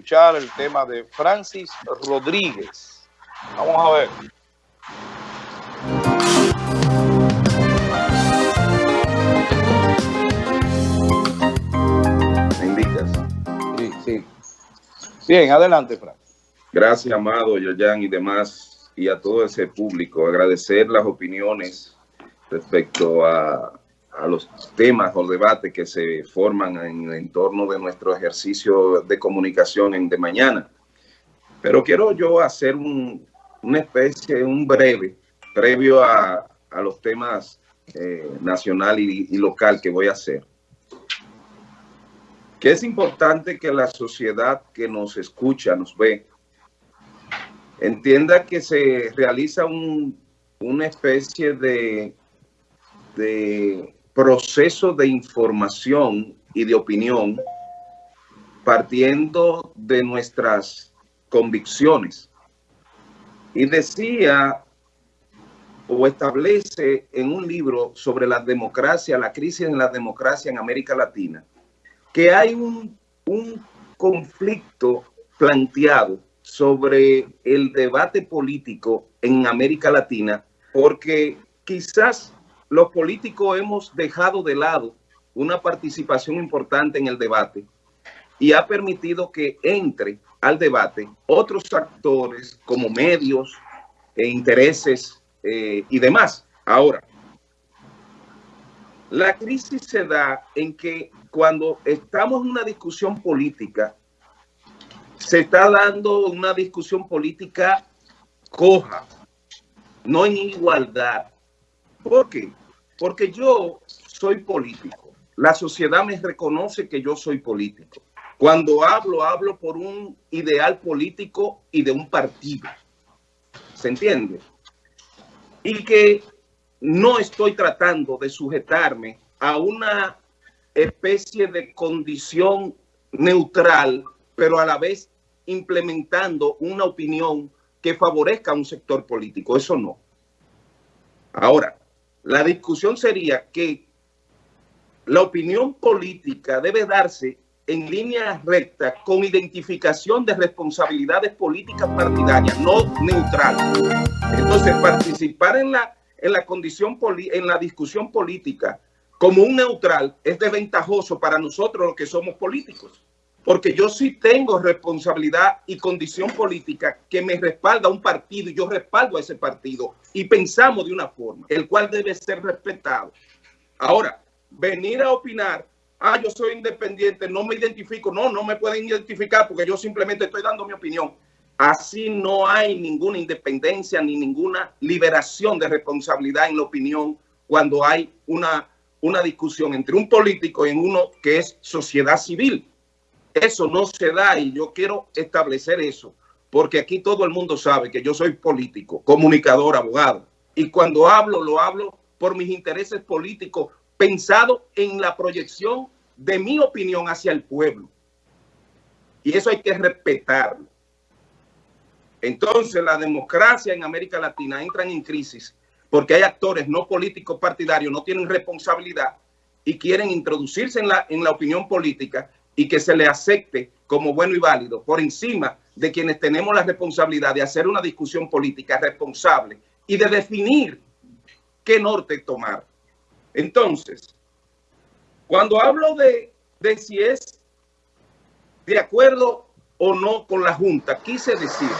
escuchar el tema de Francis Rodríguez. Vamos a ver. ¿Me indicas? Sí, sí. Bien, adelante, Frank. Gracias, Amado, Yoyan y demás, y a todo ese público. Agradecer las opiniones respecto a, a los temas o debates que se forman en el entorno de nuestro ejercicio de comunicación en de mañana. Pero quiero yo hacer un, una especie, un breve, previo a, a los temas eh, nacional y, y local que voy a hacer. Que es importante que la sociedad que nos escucha, nos ve, entienda que se realiza un, una especie de, de proceso de información y de opinión partiendo de nuestras convicciones. Y decía o establece en un libro sobre la democracia, la crisis en la democracia en América Latina, que hay un, un conflicto planteado sobre el debate político en América Latina, porque quizás los políticos hemos dejado de lado una participación importante en el debate y ha permitido que entre al debate otros actores como medios e intereses eh, y demás. Ahora, la crisis se da en que cuando estamos en una discusión política, se está dando una discusión política coja, no en igualdad. ¿Por qué? Porque yo soy político. La sociedad me reconoce que yo soy político. Cuando hablo, hablo por un ideal político y de un partido. ¿Se entiende? Y que no estoy tratando de sujetarme a una especie de condición neutral, pero a la vez implementando una opinión que favorezca a un sector político. Eso no. Ahora, la discusión sería que la opinión política debe darse en línea recta con identificación de responsabilidades políticas partidarias, no neutral. Entonces, participar en la, en la condición, en la discusión política como un neutral es desventajoso para nosotros los que somos políticos. Porque yo sí tengo responsabilidad y condición política que me respalda un partido y yo respaldo a ese partido y pensamos de una forma, el cual debe ser respetado. Ahora, venir a opinar, ah, yo soy independiente, no me identifico, no, no me pueden identificar porque yo simplemente estoy dando mi opinión. Así no hay ninguna independencia ni ninguna liberación de responsabilidad en la opinión cuando hay una, una discusión entre un político y uno que es sociedad civil. Eso no se da y yo quiero establecer eso, porque aquí todo el mundo sabe que yo soy político, comunicador, abogado. Y cuando hablo, lo hablo por mis intereses políticos, pensado en la proyección de mi opinión hacia el pueblo. Y eso hay que respetarlo. Entonces la democracia en América Latina entra en crisis porque hay actores no políticos partidarios, no tienen responsabilidad y quieren introducirse en la, en la opinión política y que se le acepte como bueno y válido por encima de quienes tenemos la responsabilidad de hacer una discusión política responsable y de definir qué norte tomar. Entonces, cuando hablo de, de si es de acuerdo o no con la Junta, quise decir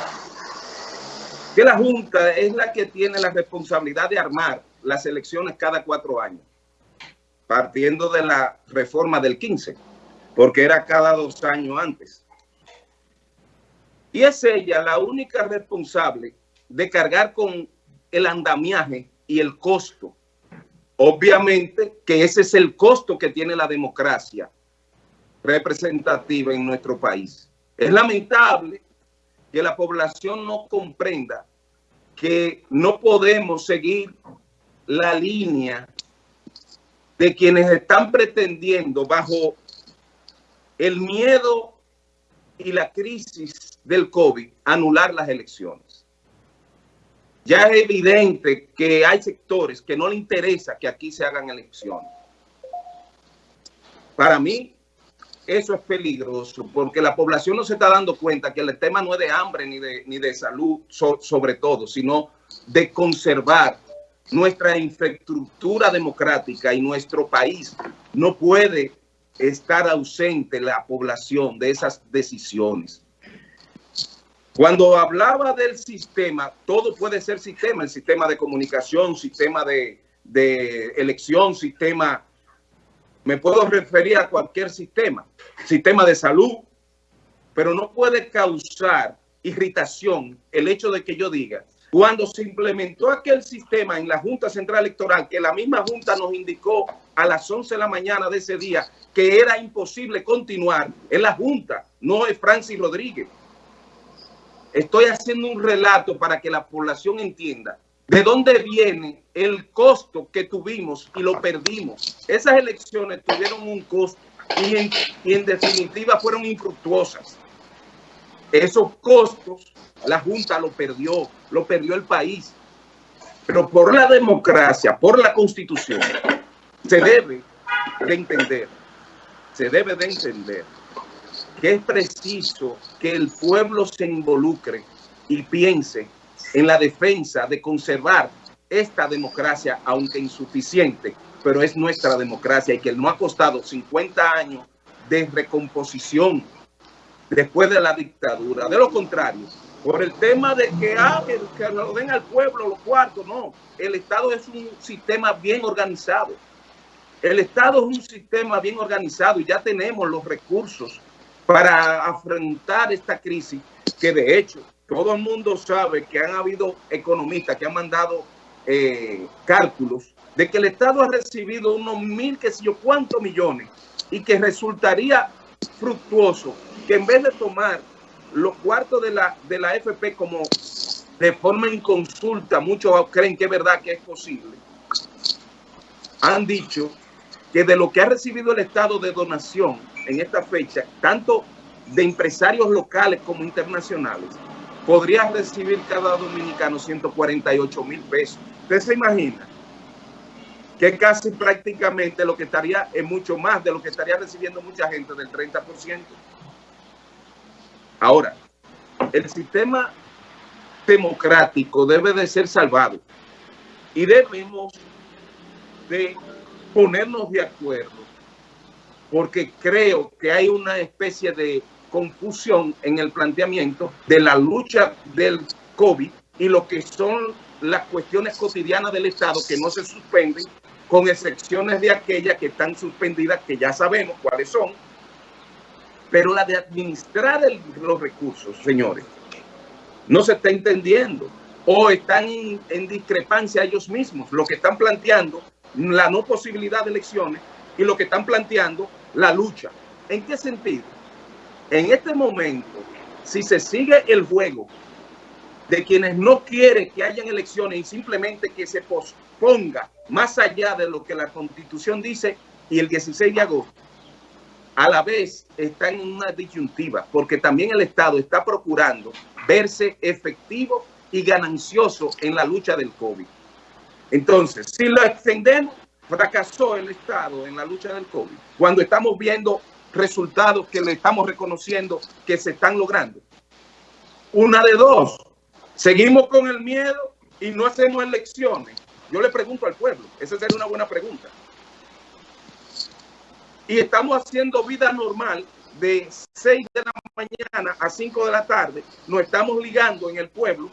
que la Junta es la que tiene la responsabilidad de armar las elecciones cada cuatro años, partiendo de la reforma del 15 porque era cada dos años antes. Y es ella la única responsable de cargar con el andamiaje y el costo. Obviamente que ese es el costo que tiene la democracia representativa en nuestro país. Es lamentable que la población no comprenda que no podemos seguir la línea de quienes están pretendiendo bajo el miedo y la crisis del COVID anular las elecciones. Ya es evidente que hay sectores que no le interesa que aquí se hagan elecciones. Para mí, eso es peligroso porque la población no se está dando cuenta que el tema no es de hambre ni de, ni de salud sobre todo, sino de conservar nuestra infraestructura democrática y nuestro país no puede estar ausente la población de esas decisiones. Cuando hablaba del sistema, todo puede ser sistema, el sistema de comunicación, sistema de, de elección, sistema, me puedo referir a cualquier sistema, sistema de salud, pero no puede causar irritación el hecho de que yo diga cuando se implementó aquel sistema en la Junta Central Electoral, que la misma Junta nos indicó a las 11 de la mañana de ese día que era imposible continuar, en la Junta, no es Francis Rodríguez. Estoy haciendo un relato para que la población entienda de dónde viene el costo que tuvimos y lo perdimos. Esas elecciones tuvieron un costo y en, y en definitiva fueron infructuosas. Esos costos la Junta lo perdió, lo perdió el país. Pero por la democracia, por la Constitución, se debe de entender, se debe de entender que es preciso que el pueblo se involucre y piense en la defensa de conservar esta democracia, aunque insuficiente, pero es nuestra democracia y que no ha costado 50 años de recomposición después de la dictadura. De lo contrario, por el tema de que, ah, que, lo den al pueblo los cuartos, no. El Estado es un sistema bien organizado. El Estado es un sistema bien organizado y ya tenemos los recursos para afrontar esta crisis que de hecho todo el mundo sabe que han habido economistas que han mandado eh, cálculos de que el Estado ha recibido unos mil, que sé yo, cuántos millones y que resultaría fructuoso que en vez de tomar los cuartos de la, de la FP como de forma inconsulta, muchos creen que es verdad que es posible, han dicho que de lo que ha recibido el Estado de donación en esta fecha, tanto de empresarios locales como internacionales, podría recibir cada dominicano 148 mil pesos. ¿Usted se imagina? Que casi prácticamente lo que estaría es mucho más de lo que estaría recibiendo mucha gente del 30%. Ahora, el sistema democrático debe de ser salvado y debemos de ponernos de acuerdo porque creo que hay una especie de confusión en el planteamiento de la lucha del COVID y lo que son las cuestiones cotidianas del Estado que no se suspenden, con excepciones de aquellas que están suspendidas, que ya sabemos cuáles son, pero la de administrar los recursos, señores, no se está entendiendo o están en, discrepancia ellos mismos, lo que están planteando la no posibilidad de elecciones y lo que están planteando la lucha. ¿En qué sentido? En este momento, si se sigue el juego de quienes no quieren que hayan elecciones y simplemente que se posponga más allá de lo que la constitución dice y el 16 de agosto, a la vez está en una disyuntiva, porque también el Estado está procurando verse efectivo y ganancioso en la lucha del COVID. Entonces, si lo extendemos, fracasó el Estado en la lucha del COVID, cuando estamos viendo resultados que le estamos reconociendo que se están logrando. Una de dos, seguimos con el miedo y no hacemos elecciones. Yo le pregunto al pueblo, esa sería una buena pregunta y estamos haciendo vida normal de 6 de la mañana a 5 de la tarde, nos estamos ligando en el pueblo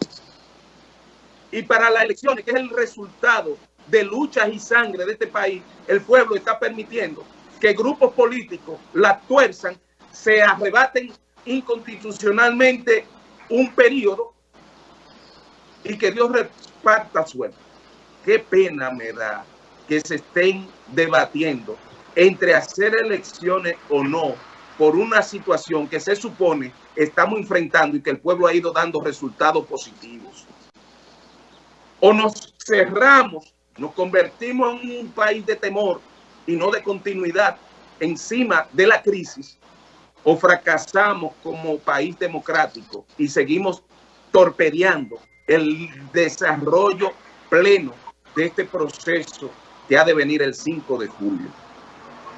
y para las elecciones, que es el resultado de luchas y sangre de este país, el pueblo está permitiendo que grupos políticos la tuerzan, se arrebaten inconstitucionalmente un periodo y que Dios reparta suerte. Qué pena me da que se estén debatiendo entre hacer elecciones o no por una situación que se supone estamos enfrentando y que el pueblo ha ido dando resultados positivos. O nos cerramos, nos convertimos en un país de temor y no de continuidad encima de la crisis, o fracasamos como país democrático y seguimos torpedeando el desarrollo pleno de este proceso que ha de venir el 5 de julio.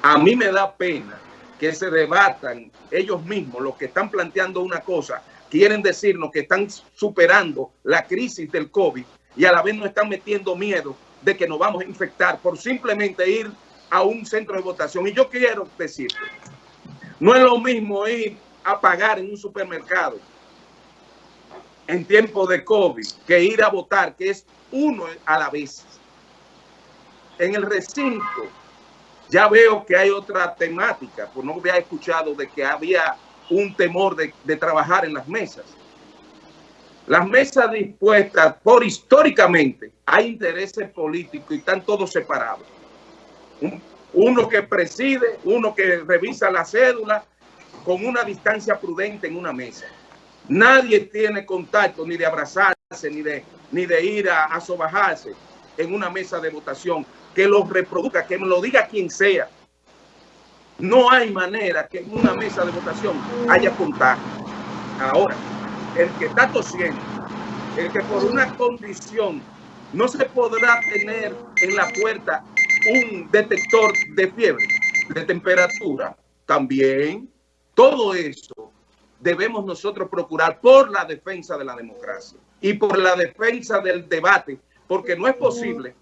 A mí me da pena que se debatan ellos mismos, los que están planteando una cosa, quieren decirnos que están superando la crisis del COVID y a la vez nos están metiendo miedo de que nos vamos a infectar por simplemente ir a un centro de votación. Y yo quiero decirte, no es lo mismo ir a pagar en un supermercado en tiempo de COVID que ir a votar, que es uno a la vez. En el recinto ya veo que hay otra temática, pues no había escuchado de que había un temor de, de trabajar en las mesas. Las mesas dispuestas por históricamente hay intereses políticos y están todos separados. Uno que preside, uno que revisa la cédula con una distancia prudente en una mesa. Nadie tiene contacto ni de abrazarse, ni de, ni de ir a, a sobajarse en una mesa de votación. Que lo reproduzca, que me lo diga quien sea. No hay manera que en una mesa de votación haya contacto. Ahora, el que está tosiendo, el que por una condición no se podrá tener en la puerta un detector de fiebre, de temperatura, también todo eso debemos nosotros procurar por la defensa de la democracia y por la defensa del debate, porque no es posible,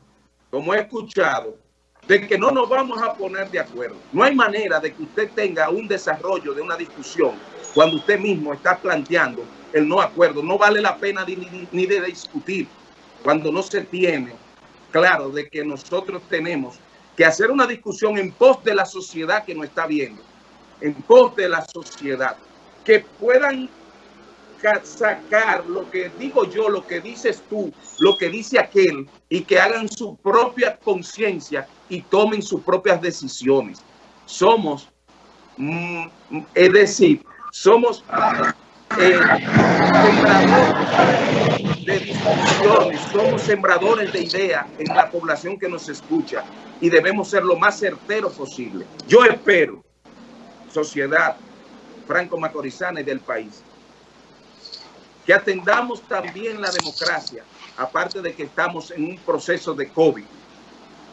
como he escuchado, de que no nos vamos a poner de acuerdo. No hay manera de que usted tenga un desarrollo de una discusión cuando usted mismo está planteando el no acuerdo. No vale la pena ni, ni de discutir cuando no se tiene claro de que nosotros tenemos que hacer una discusión en pos de la sociedad que nos está viendo, en pos de la sociedad, que puedan sacar lo que digo yo, lo que dices tú, lo que dice aquel, y que hagan su propia conciencia y tomen sus propias decisiones. Somos, mm, es decir, somos eh, sembradores de discusiones, somos sembradores de ideas en la población que nos escucha y debemos ser lo más certero posible. Yo espero, sociedad franco-macorizana y del país, que atendamos también la democracia, aparte de que estamos en un proceso de COVID,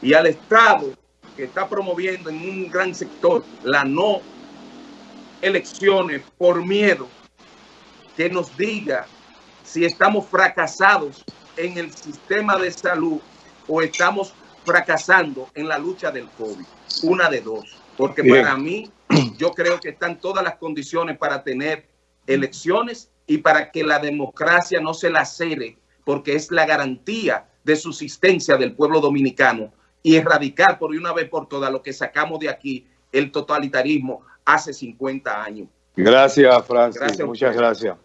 y al Estado que está promoviendo en un gran sector la no elecciones por miedo, que nos diga si estamos fracasados en el sistema de salud o estamos fracasando en la lucha del COVID. Una de dos. Porque Bien. para mí, yo creo que están todas las condiciones para tener elecciones y para que la democracia no se lacere, porque es la garantía de subsistencia del pueblo dominicano y erradicar por una vez por todas lo que sacamos de aquí, el totalitarismo, hace 50 años. Gracias, Francis. Gracias Muchas gracias.